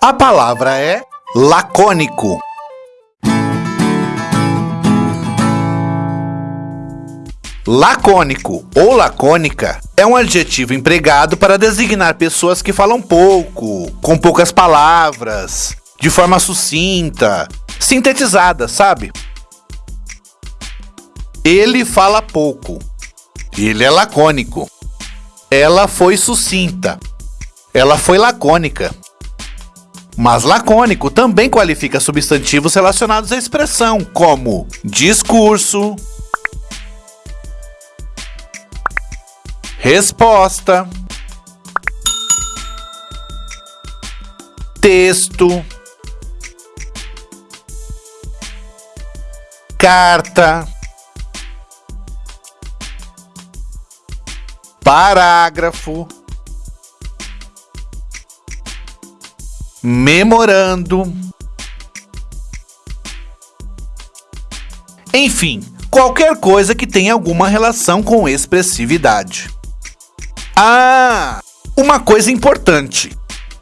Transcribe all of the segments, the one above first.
A palavra é lacônico. Lacônico ou lacônica é um adjetivo empregado para designar pessoas que falam pouco, com poucas palavras, de forma sucinta, sintetizada, sabe? Ele fala pouco. Ele é lacônico. Ela foi sucinta. Ela foi lacônica. Mas lacônico também qualifica substantivos relacionados à expressão, como discurso, resposta, texto, carta, parágrafo, memorando, enfim, qualquer coisa que tenha alguma relação com expressividade. Ah, uma coisa importante.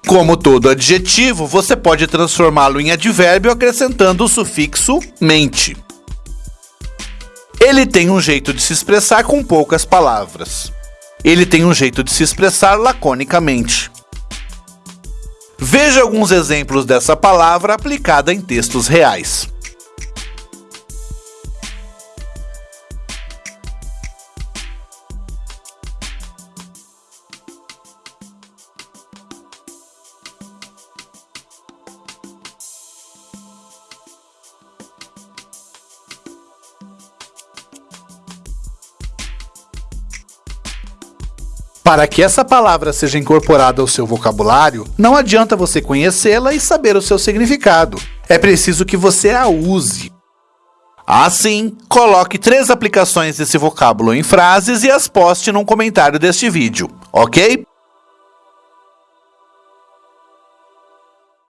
Como todo adjetivo, você pode transformá-lo em advérbio acrescentando o sufixo mente. Ele tem um jeito de se expressar com poucas palavras. Ele tem um jeito de se expressar laconicamente. Veja alguns exemplos dessa palavra aplicada em textos reais. Para que essa palavra seja incorporada ao seu vocabulário, não adianta você conhecê-la e saber o seu significado. É preciso que você a use. Assim, coloque três aplicações desse vocábulo em frases e as poste num comentário deste vídeo, ok?